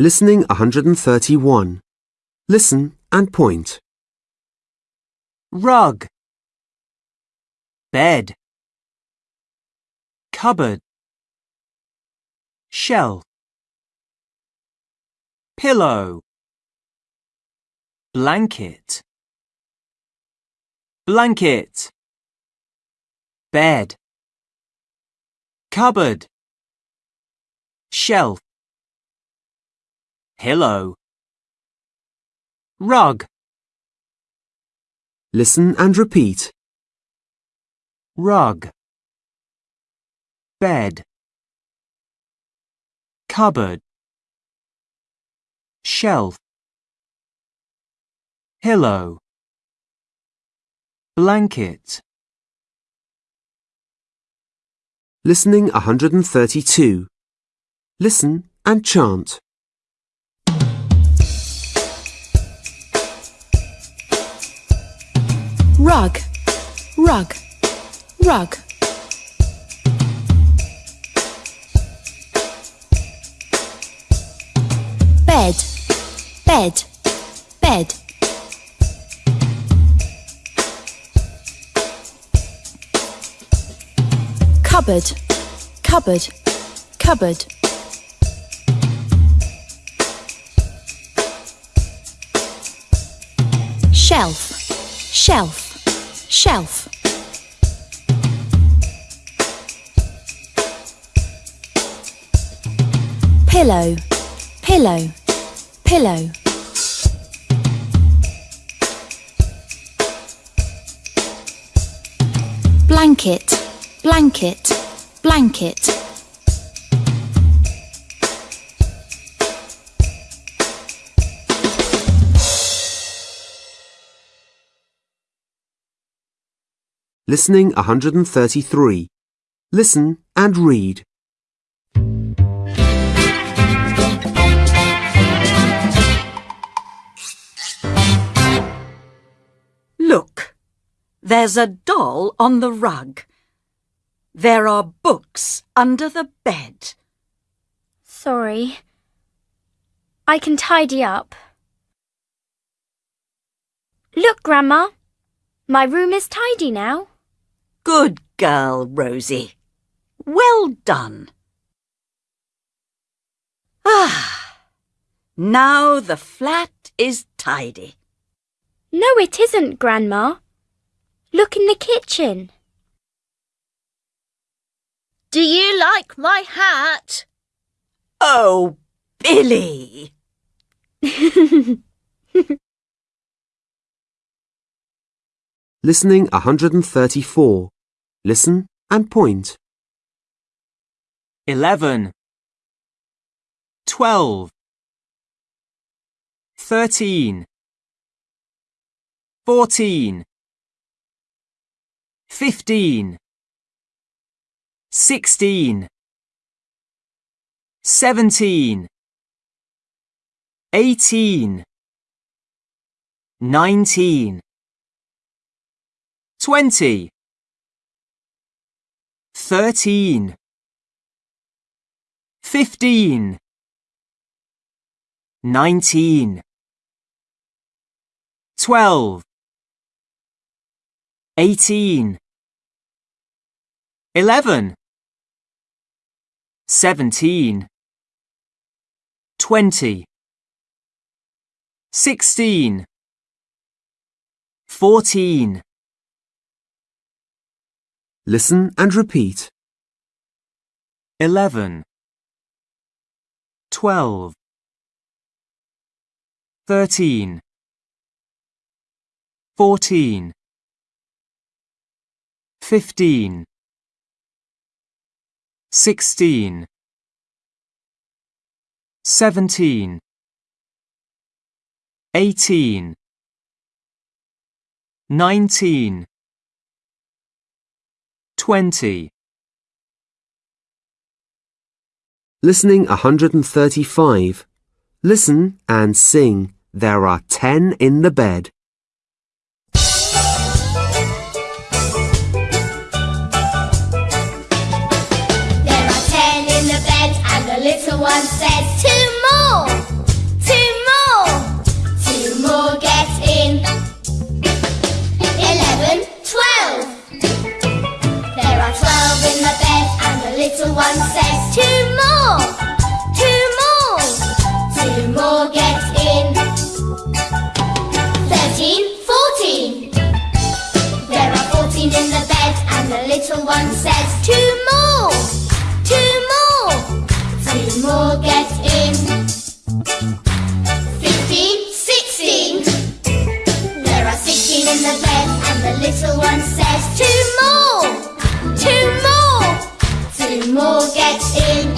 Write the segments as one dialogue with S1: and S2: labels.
S1: Listening 131. Listen and point.
S2: rug, bed, cupboard, shelf, pillow, blanket, blanket, bed, cupboard, shelf, pillow, rug,
S1: Listen and repeat.
S2: rug, bed, cupboard, shelf, pillow, blanket,
S1: Listening 132. Listen and chant.
S3: Rug, rug, rug. Bed, bed, bed. Cupboard, cupboard, cupboard. Shelf, shelf, shelf. Pillow, pillow, pillow. Blanket, blanket, blanket.
S1: Listening 133. Listen and read.
S4: Look, there's a doll on the rug. There are books under the bed.
S5: Sorry. I can tidy up. Look, Grandma. My room is tidy now.
S4: Good girl, Rosie. Well done. Ah, now the flat is tidy.
S5: No, it isn't, Grandma. Look in the kitchen.
S6: Do you like my hat?
S4: Oh, Billy.
S1: Listening 134. Listen and point.
S2: eleven, twelve, thirteen, fourteen, fifteen, sixteen, seventeen, eighteen, nineteen, twenty, thirteen. Fifteen, nineteen, twelve, eighteen, eleven, seventeen, twenty, sixteen, fourteen,
S1: Listen and repeat.
S2: eleven, twelve, thirteen, fourteen, fifteen, sixteen, seventeen, eighteen, nineteen, twenty.
S1: Listening 135. Listen and sing. There are 10 in the bed.
S6: There are ten in the bed, and the little one says two more.
S7: In the bed, and the little one says, Two more! Two more! Two more get in.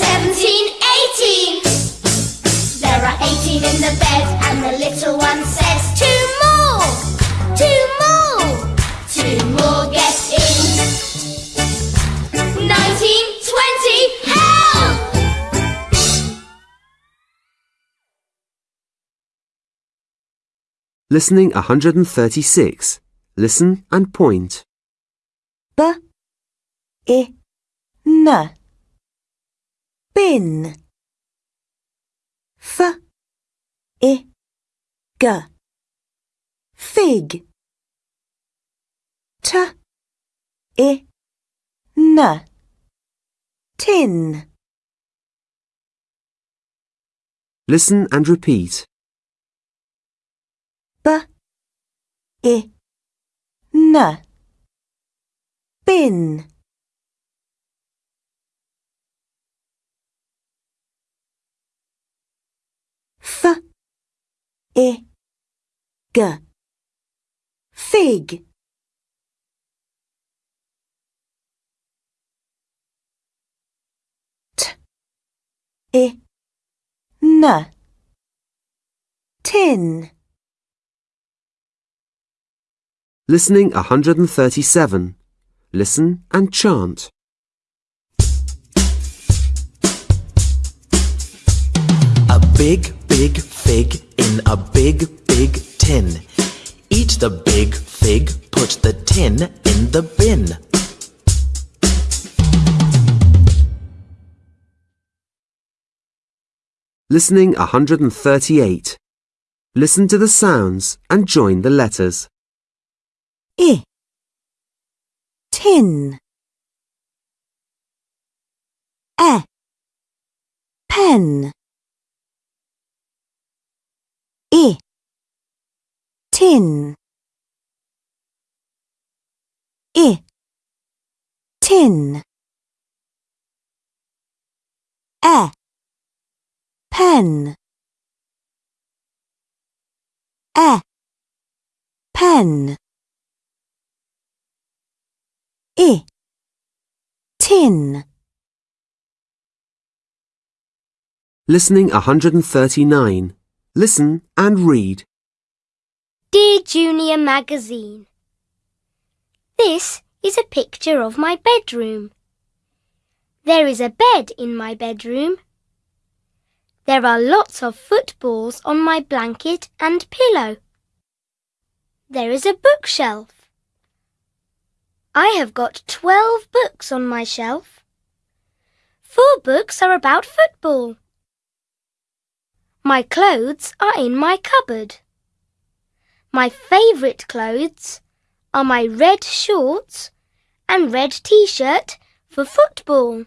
S7: Seventeen, eighteen. There are eighteen in the bed, and the little one says,
S1: Listening 136. Listen and point.
S8: B I N bin F I G fig T I N tin
S1: Listen and repeat.
S8: N. Bin F. I G. Fig. T. I N. Tin
S1: Listening 137. Listen and chant.
S9: A big, big fig in a big, big tin. Eat the big fig, put the tin in the bin.
S1: Listening 138. Listen to the sounds and join the letters.
S8: I. Tin E pen I. Tin I. Tin E pen E pen I tin
S1: Listening 139. Listen and read.
S5: Dear Junior Magazine, This is a picture of my bedroom. There is a bed in my bedroom. There are lots of footballs on my blanket and pillow. There is a bookshelf. I have got twelve books on my shelf. Four books are about football. My clothes are in my cupboard. My favourite clothes are my red shorts and red t-shirt for football.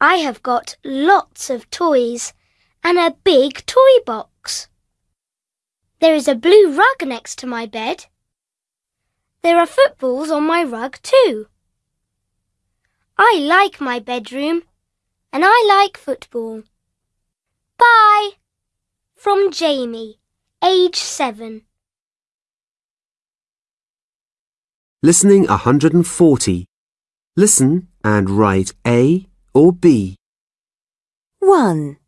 S5: I have got lots of toys and a big toy box. There is a blue rug next to my bed. There are footballs on my rug too. I like my bedroom and I like football. Bye. From Jamie, age seven.
S1: Listening 140. Listen and write A or B.
S8: 1.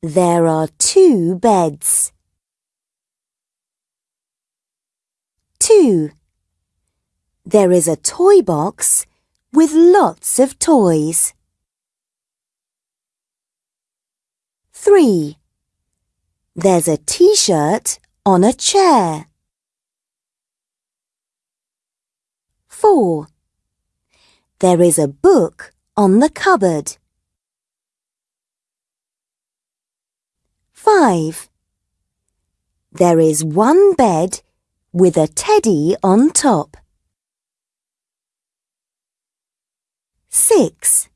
S8: There are two beds. 2. There is a toy box with lots of toys. 3. There's a t-shirt on a chair. 4. There is a book on the cupboard. 5. There is one bed with a teddy on top. 6.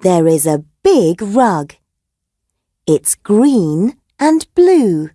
S8: There is a big rug. It's green and blue.